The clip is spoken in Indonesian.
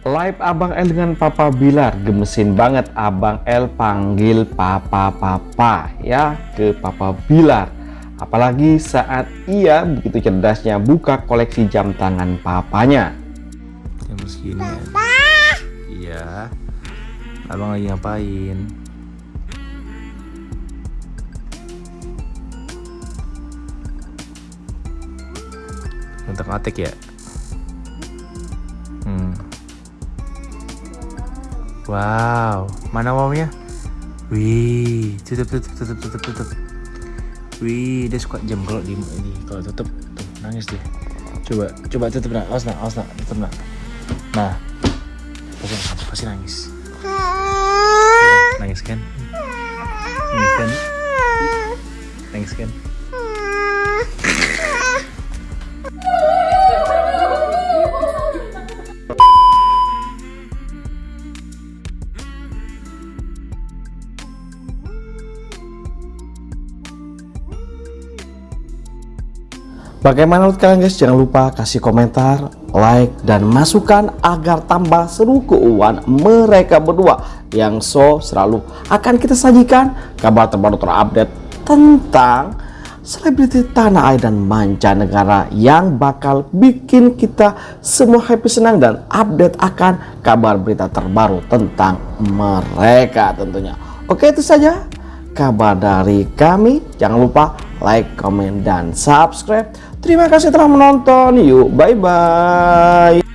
Live Abang L dengan Papa Bilar gemesin banget. Abang L panggil Papa Papa ya ke Papa Bilar. Apalagi saat ia begitu cerdasnya buka koleksi jam tangan papanya. Jam segini iya. Abang lagi ngapain? Untuk atik ya wow. Mana maunya wih tutup tutup tutup tutup tutup wih dia suka jam kalau di ini. Kalau tutup tuh nangis dia. Coba coba tutup nak. Awas nak awas nak. Tutup nak. Nah. Pasti pasti nangis. Nangis kan? Nangis kan? Nangis kan Bagaimana menurut kalian guys? Jangan lupa kasih komentar, like, dan masukan agar tambah seru keuangan mereka berdua yang so selalu akan kita sajikan kabar terbaru terupdate tentang selebriti tanah air dan mancanegara yang bakal bikin kita semua happy senang dan update akan kabar berita terbaru tentang mereka tentunya. Oke itu saja kabar dari kami. Jangan lupa like, comment, dan subscribe. Terima kasih telah menonton. Yuk, bye-bye.